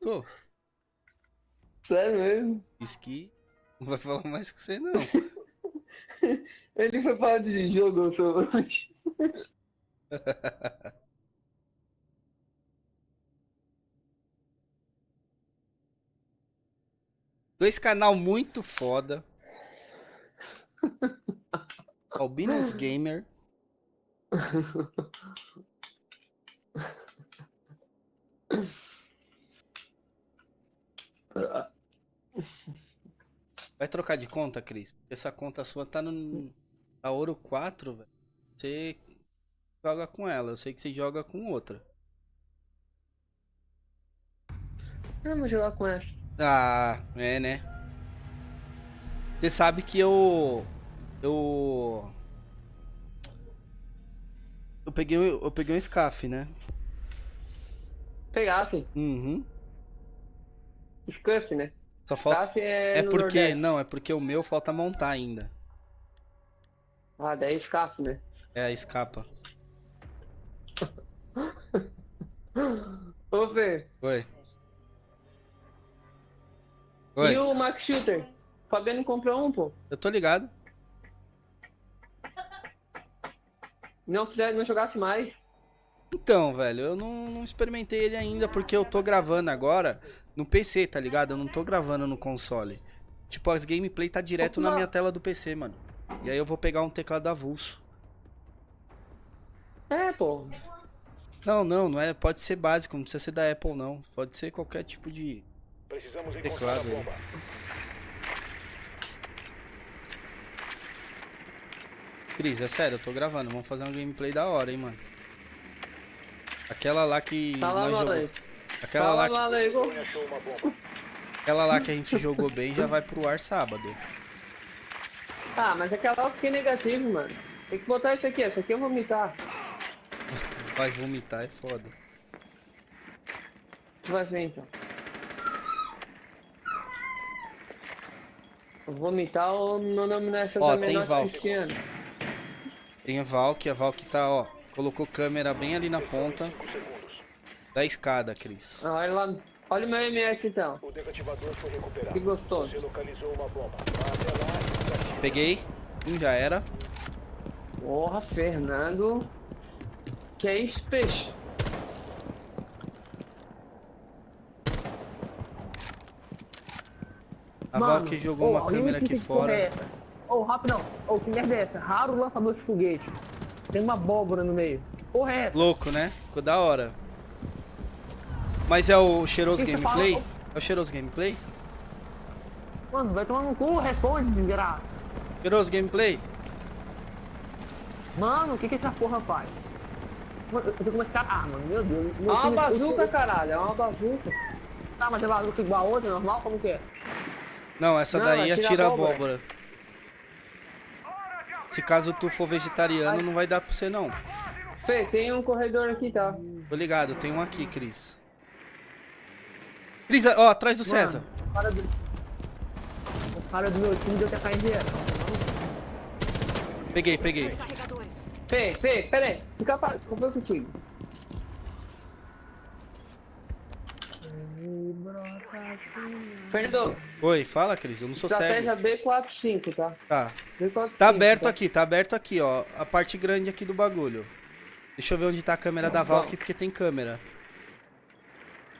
Tô. Sério mesmo? Esqui. Não vai falar mais com você, não. Ele foi falar de jogo sobre. Dois canal muito foda. Albinos Gamer. Vai trocar de conta, Cris? Essa conta sua tá no tá ouro 4, velho. Você joga com ela, eu sei que você joga com outra. Vamos jogar com essa. Ah, é, né? Você sabe que eu eu eu peguei eu peguei um SCAF, né? Pegasse. Uhum. Scuff, né? Só falta SCAF é, É porque, Nordeste. não, é porque o meu falta montar ainda. Ah, daí é SCAF, né? É escapa. Ô, Fê. Oi. Oi. E o Max Shooter? O Fabiano comprou um, pô. Eu tô ligado. Não, fizer, não jogasse mais. Então, velho, eu não, não experimentei ele ainda porque eu tô gravando agora no PC, tá ligado? Eu não tô gravando no console. Tipo, as gameplay tá direto na minha tela do PC, mano. E aí eu vou pegar um teclado avulso. É, pô. Não, não, não é. Pode ser básico, não precisa ser da Apple, não. Pode ser qualquer tipo de Precisamos encontrar teclado aí. bomba. Cris, é sério, eu tô gravando. Vamos fazer uma gameplay da hora, hein, mano. Aquela lá que Tá lá, nós jogou. Aquela lá, que... Aquela lá que a gente jogou bem já vai pro ar sábado. Ah, mas aquela lá eu fiquei negativo, mano. Tem que botar isso aqui, essa aqui eu vomitar. Vai vomitar, é foda. Tu vai ver então. Vomitar ou meu nome nessa Ó, da tem Valk. Cristiano. Tem a Valk, a Valk tá, ó. Colocou câmera bem ali na ponta. Da escada, Cris. Ah, olha lá. Olha o meu MS então. O desativador foi recuperado. Que gostoso. Você localizou uma bomba. Vá até lá desative. Peguei. Um já era. Porra, Fernando. Que é isso, peixe? A Mano, Valk jogou ô, uma câmera me aqui é fora. Ô, rapidão. Ô, que merda é essa? Raro lançador de foguete. Tem uma abóbora no meio. Que porra é essa? Louco, né? Ficou da hora. Mas é o cheiroso Que que gameplay? fala? É o cheiroso gameplay? Mano, vai tomar no cu, responde, desgraça. Cheiroso gameplay? Mano, o que que essa porra faz? Mano, eu tô com esse cara. Ah, mano, meu Deus. É uma time- bazuca, o- caralho. É uma bazuca. Tá, mas é bazuca igual a outra, normal? Como que é? Não, essa Não, daí atira atira abóbora. abóbora. Se caso tu for vegetariano, não vai dar pra você não. Fê, tem um corredor aqui, tá? Tô ligado, tem um aqui, Cris. Cris, ó, atrás do César. Mano, o cara do... O cara do meu time deu TK zero. Peguei, peguei. Fê, Fê, pera aí. Fica para. Comprei contigo. Fernando, Oi, fala, Cris, eu não sou cego. estratégia B45, tá? Tá. B45. Tá aberto tá? aqui, tá aberto aqui, ó. A parte grande aqui do bagulho. Deixa eu ver onde tá a câmera da Tá Valk, porque tem câmera.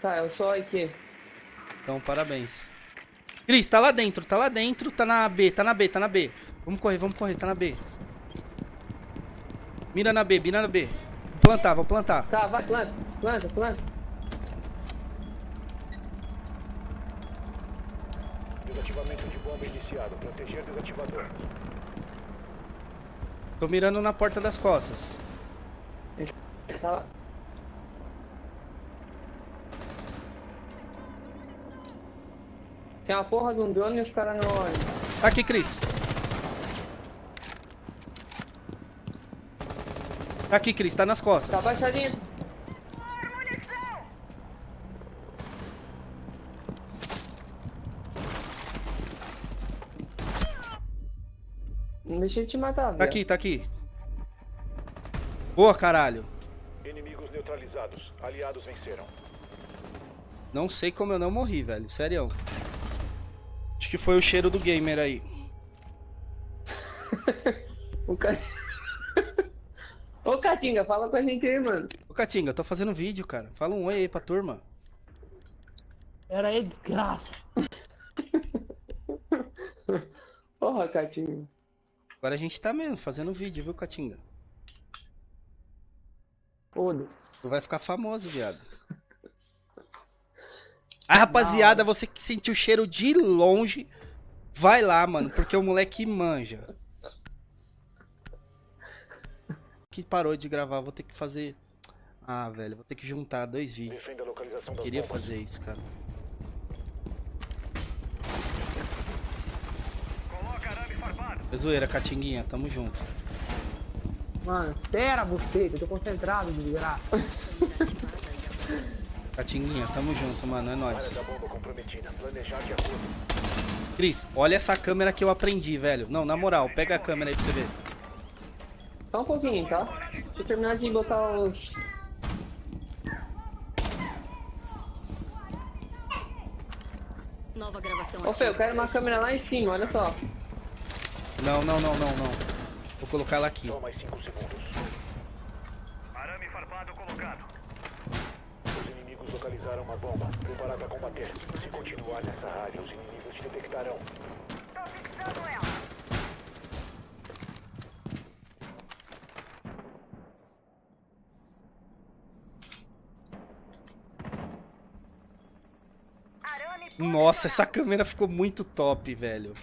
Tá, eu sou aqui. Então, parabéns. Cris, tá lá dentro, tá lá dentro, tá na B, tá na B, tá na B. Vamos correr, vamos correr, tá na B. Mira na B, mira na B. Vou plantar, vou plantar. Tá, vai, planta, planta, planta. Desativamento de bomba iniciado. Proteger desativador. Tô mirando na porta das costas. Tá lá. Tem uma porra de um drone e os caras não olham. Tá aqui, Cris. Tá aqui, Cris, tá nas costas. Tá baixadinho. Não deixa ele te matar, Tá velho. aqui, tá aqui. Boa, caralho. Inimigos neutralizados. Aliados venceram. Não sei como eu não morri, velho. Sério. Acho que foi o cheiro do gamer aí. o cara... Ô, Catinga, fala com a gente aí, mano. Ô, Catinga, tô fazendo vídeo, cara. Fala um oi aí pra turma. Era aí, desgraça. Porra, Catinga. Agora a gente tá mesmo fazendo vídeo, viu, Catinga? Foda-se. Tu vai ficar famoso, viado. Ah, rapaziada, você que sentiu o cheiro de longe, vai lá, mano, porque o moleque manja. Que parou de gravar, vou ter que fazer... Ah, velho, vou ter que juntar dois vídeos. A das Queria fazer isso, cara. É zoeira, Catinguinha, tamo junto. Mano, espera, buceta. Eu tô concentrado, desgraça. Catinguinha, tamo junto, mano, é nóis. da bomba comprometida. Planejar de acordo. Cris, olha essa câmera que eu aprendi, velho. Não, na moral, pega a câmera aí pra você ver. Só um pouquinho, tá? Deixa eu terminar de botar os... Nova gravação Ô, Fê, eu quero uma câmera lá em cima, olha só. Não, não, não, não, não. Vou colocar ela aqui. Só mais 5 segundos. Arame farpado colocado. Localizaram uma bomba. Preparado a combater. Se continuar nessa área, os inimigos te detectarão. Nossa, essa câmera ficou muito top, velho.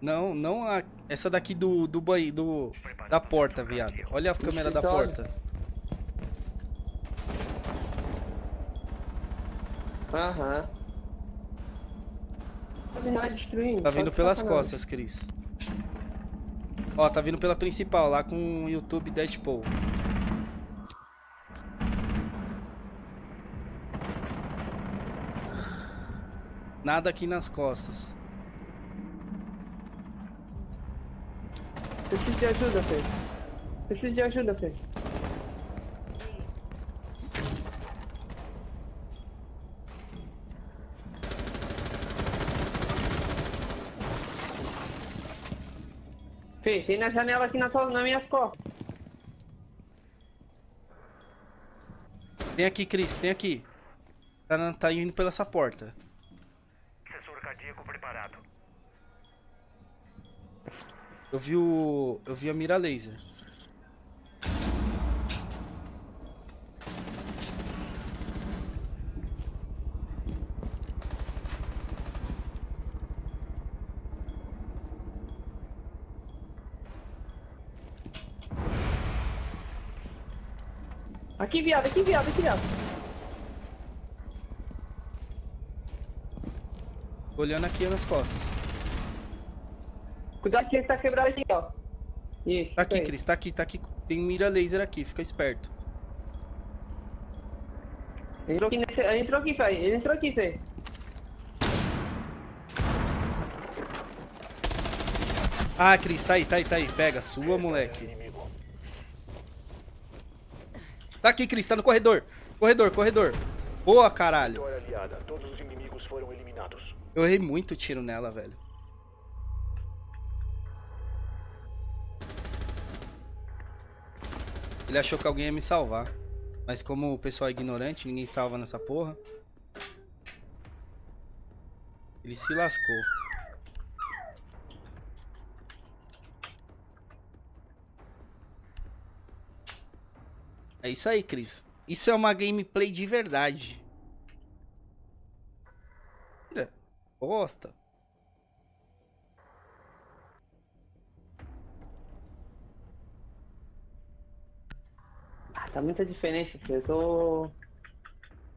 Não, não a, essa daqui do do banheiro, do da porta, viado. Olha a câmera da porta. Aham. Destruindo. Tá vindo de pelas costas, Cris. Ó, tá vindo pela principal, lá com o YouTube Deadpool. Nada aqui nas costas. Preciso de ajuda, Fê. Preciso de ajuda, Fê. Tem na janela aqui na, tua, na minha costas. Tem aqui, Cris, tem aqui. Tá, tá indo pela essa porta. Sensor cardíaco preparado. Eu vi o. Eu vi a mira laser. Aqui, viado, aqui, viado, aqui, viado. Olhando aqui nas costas. Cuidado que ele tá quebrado aqui, ó. Isso. Tá aqui, aí. Cris, tá aqui, tá aqui. Tem mira laser aqui, fica esperto. Ele entrou aqui, nesse... ele entrou aqui, Fê. Ele entrou aqui, Fê. Ah, Cris, tá aí, tá aí, tá aí. Pega, sua, moleque. Inimigo. Tá aqui, Cris, tá no corredor. Corredor, corredor. Boa, caralho. Eu errei muito tiro nela, velho. Ele achou que alguém ia me salvar. Mas como o pessoal é ignorante, ninguém salva nessa porra. Ele se lascou. É isso aí, Cris. Isso é uma gameplay de verdade. Tira. Bosta. Ah, tá muita diferença. Eu tô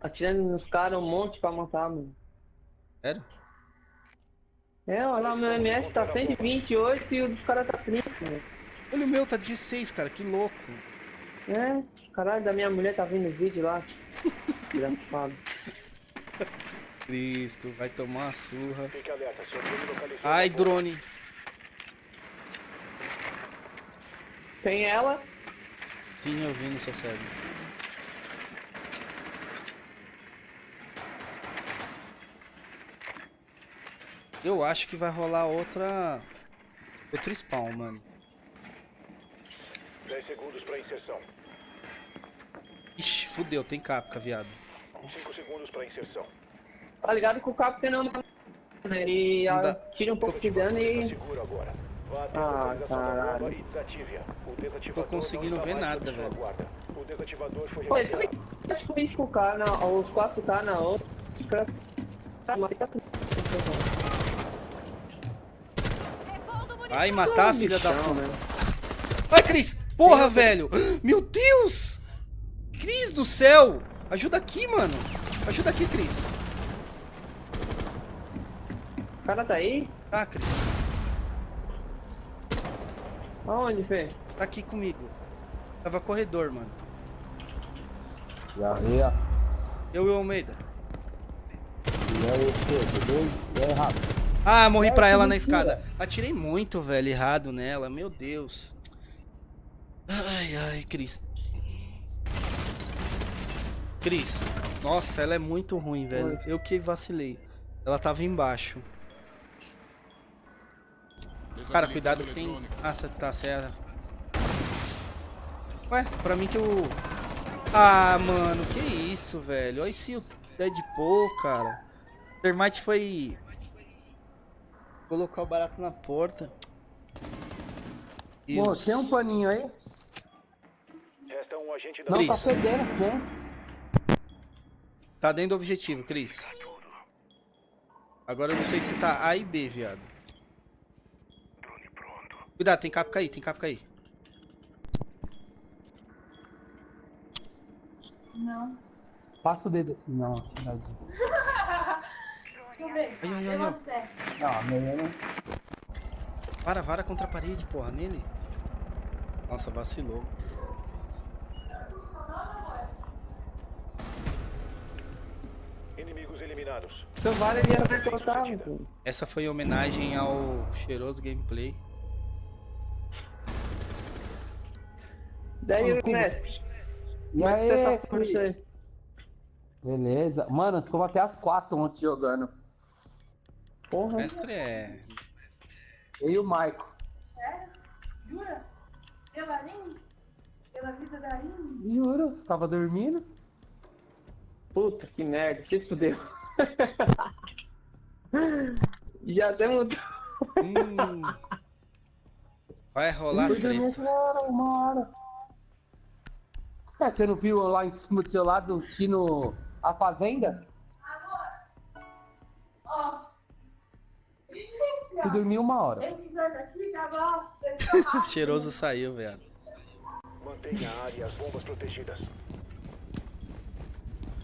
atirando nos caras um monte pra matar, mano. Sério? É, olha lá, o meu MS tá 128 e o dos caras tá 30, mano. Olha o meu, tá 16, cara. Que louco. É, Caralho, da minha mulher tá vindo o vídeo lá. Cristo, vai tomar uma surra. Ai, drone. Tem ela? Tinha ouvindo só. Eu acho que vai rolar outra... Outro spawn, mano. 10 segundos pra inserção. Fudeu, tem capca, viado. 5 segundos pra inserção. Tá ligado que o Capo tem não, né? Ele Não tira um pouco de dano Tá e. seguro agora. Vá até Ah, caralho. e Tô conseguindo não está ver nada, velho. Pô, ele também acho que o 5K na. Os 4K na outra. Tá, tá. Vai matar, filha da puta. né? Vai, Cris! Porra, velho! Meu Deus! Cris do céu! Ajuda aqui, mano! Ajuda aqui, Cris! O cara tá aí? Tá, Cris. Aonde, Fê? Tá aqui comigo. Tava corredor, mano. E aí, ó. Eu e o Almeida. E aí, Pedro, beleza? E aí, Rafa? Ah, morri Ai, pra ela na escada. Atirei muito, velho, errado nela. Meu Deus. Ai, ai, Cris. Cris. Nossa, ela é muito ruim, velho. Eu que vacilei. Ela tava embaixo. Cara, cuidado que tem... Ah, você tá certo. Ué, pra mim que eu... Ah, mano, que isso, velho. Olha esse Deadpool, cara. Termite foi... Colocar o barato na porta. Pô, Deus. tem um paninho aí? Resta um agente da Não, tá fedendo, tem. Tá dentro do objetivo, Cris. Agora eu não sei se tá A e B, viado. Cuidado, tem capca aí, tem capca aí. Passa o dedo assim, não. Não, Deixa eu ver. Ai, ai, ai, ai. não meia não. Vara, vara contra a parede, porra, nele. Nossa, vacilou. Inimigos eliminados. Então vale ele colocar, pô. Essa foi em homenagem ao cheiroso gameplay. Daí, como- mestre. E é que você tá isso aí? Beleza. Mano, ficamos até as quatro ontem jogando. Porra. Mestre é. Eu e o Maico. Sério? Jura? Pela Aline? Pela vida da Aline? Juro, você tava dormindo? Puta que merda, se fudeu. Já temos. Hum. Vai rolar treta. uma hora, uma hora. É, você não viu lá em cima do seu lado o Tino A Fazenda? Ó. Você dormiu uma hora. Esses dois aqui, tá bom? Cheiroso saiu, viado. Mantenha a área e as bombas protegidas.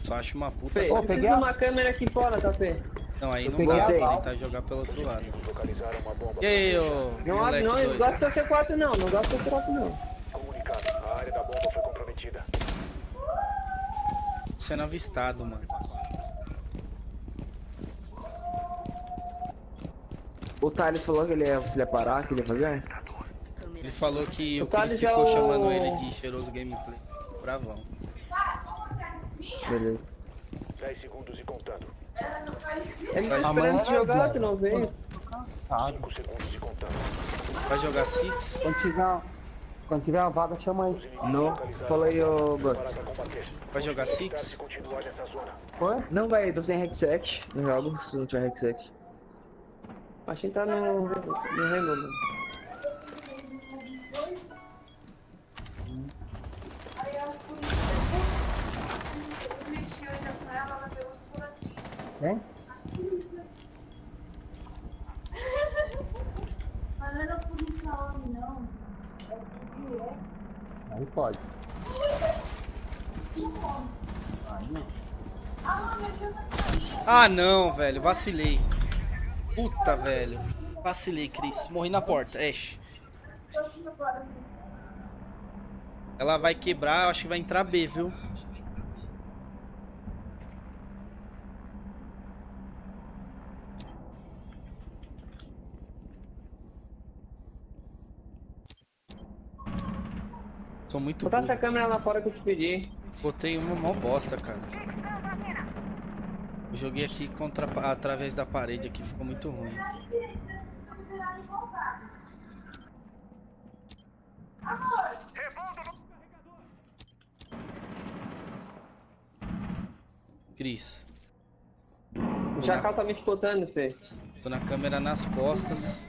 Só acho uma puta. Peguei de uma câmera aqui fora, tá, Fê? Não, aí eu não dá bala. tentar jogar pelo outro lado. E aí, ô Não não, eu não gosto do C4 não, não gosto do C4 não. Comunicado. A área da bomba foi comprometida. Sendo avistado, mano. O Thales falou que ele ia, se ia parar, que ele ia fazer? Ele falou que o O Thales Chris é ficou o- chamando ele de cheiroso gameplay. Bravão. Beleza. 10 segundos e contando. Ele tá Vai- esperando te jogar, tu não veio? Tô cansado. 5 segundos e contando. Vai jogar Six? Quando tiver, quando tiver uma vaga, chama aí. Não, fala aí, ô combater. Vai jogar Se Six? continuar nessa zona. Foi? Não vai, tô sem headset, não jogo se não tiver headset. Acho que tá no, no Rainbow, Hein? Mas não era polícia homem, não. É polícia. Aí pode. Ah, não, velho. Vacilei. Puta, velho. Vacilei, Cris. Morri na porta. Ash. Ela vai quebrar, acho que vai entrar B, viu? Sou muito Botar essa câmera lá fora que eu te pedi. Botei uma mó bosta, cara. Eu joguei aqui contra, através da parede aqui, ficou muito ruim. Cris, O Jacal tá me spotando, Fê. tô na câmera nas costas.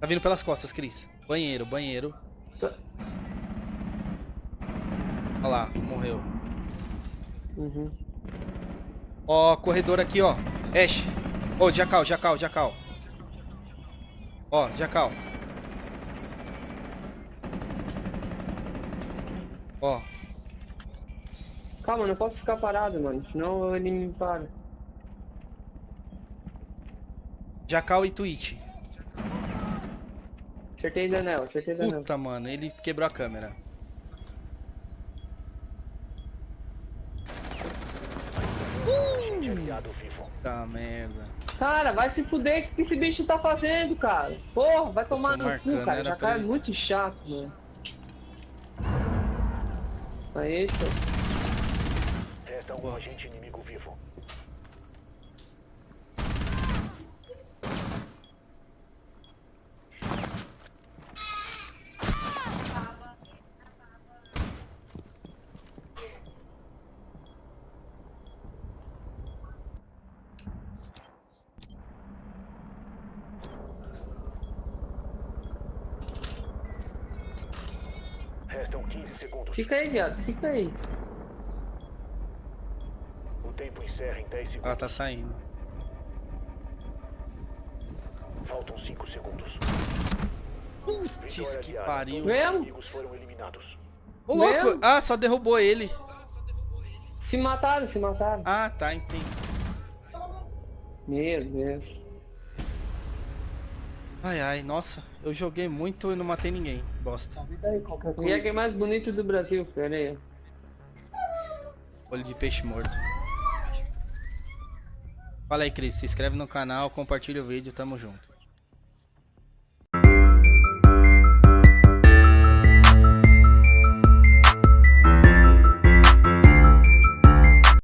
Tá vindo pelas costas, Cris. Banheiro, banheiro. Olha lá, morreu. Uhum. Ó, corredor aqui, ó. Ash. Ô, Jacal, Jacal, Jacal. Ó, Jacal. Ó, Calma, não posso ficar parado, mano. Senão ele me para. Jacal e Twitch. Acertei Danel, acertei Danel. Puta, mano, ele quebrou a câmera. Vivo. Puta merda. Cara, vai se fuder, o que que esse bicho tá fazendo, cara? Porra, vai tomar no cu, cara. era Já cara é muito chato, mano. Aí, pô. Resta um agente inimigo vivo. Segundos. Fica aí, viado, fica aí. O tempo encerra em 10 segundos. Ela tá saindo. Faltam 5 segundos. Putz, que pariu. Eliminados. Ô, louco! Mesmo? Ah, só derrubou ele. Se mataram, se mataram. Ah, tá, entendi. Meu Deus. Ai, ai, nossa. Eu joguei muito e não matei ninguém. Bosta. O Jack é mais bonito do Brasil, pera aí. Olho de peixe morto. Fala aí, Cris. Se inscreve no canal, compartilha o vídeo. Tamo junto.